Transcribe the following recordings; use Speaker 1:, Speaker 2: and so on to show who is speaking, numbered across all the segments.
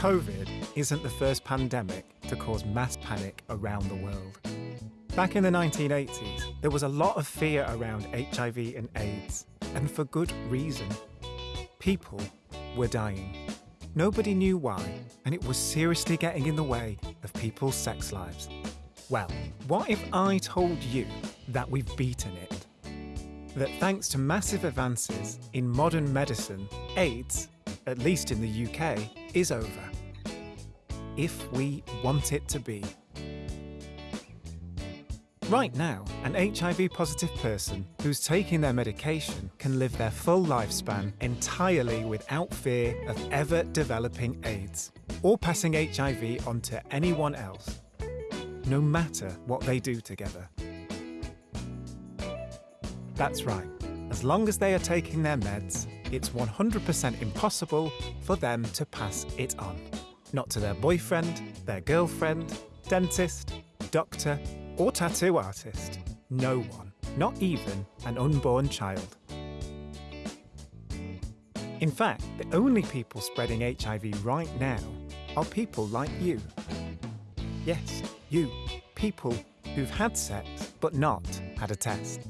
Speaker 1: COVID isn't the first pandemic to cause mass panic around the world. Back in the 1980s, there was a lot of fear around HIV and AIDS, and for good reason. People were dying. Nobody knew why, and it was seriously getting in the way of people's sex lives. Well, what if I told you that we've beaten it? That thanks to massive advances in modern medicine, AIDS, at least in the UK, is over. If we want it to be. Right now, an HIV positive person who's taking their medication can live their full lifespan entirely without fear of ever developing AIDS or passing HIV on to anyone else, no matter what they do together. That's right, as long as they are taking their meds, it's 100% impossible for them to pass it on. Not to their boyfriend, their girlfriend, dentist, doctor, or tattoo artist. No one, not even an unborn child. In fact, the only people spreading HIV right now are people like you. Yes, you, people who've had sex but not had a test.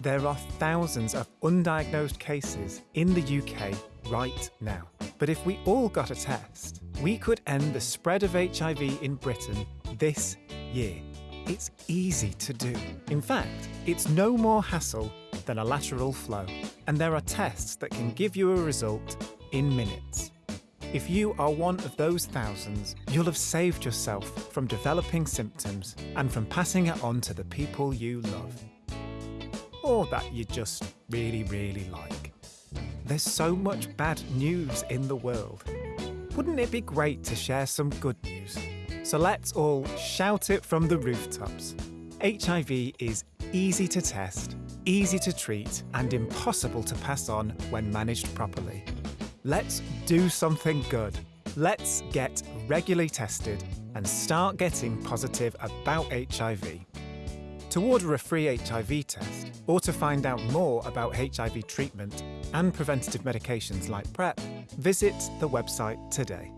Speaker 1: There are thousands of undiagnosed cases in the UK right now. But if we all got a test, we could end the spread of HIV in Britain this year. It's easy to do. In fact, it's no more hassle than a lateral flow, and there are tests that can give you a result in minutes. If you are one of those thousands, you'll have saved yourself from developing symptoms and from passing it on to the people you love. Or that you just really, really like. There's so much bad news in the world. Wouldn't it be great to share some good news? So let's all shout it from the rooftops. HIV is easy to test, easy to treat, and impossible to pass on when managed properly. Let's do something good. Let's get regularly tested and start getting positive about HIV. To order a free HIV test or to find out more about HIV treatment and preventative medications like PrEP, visit the website today.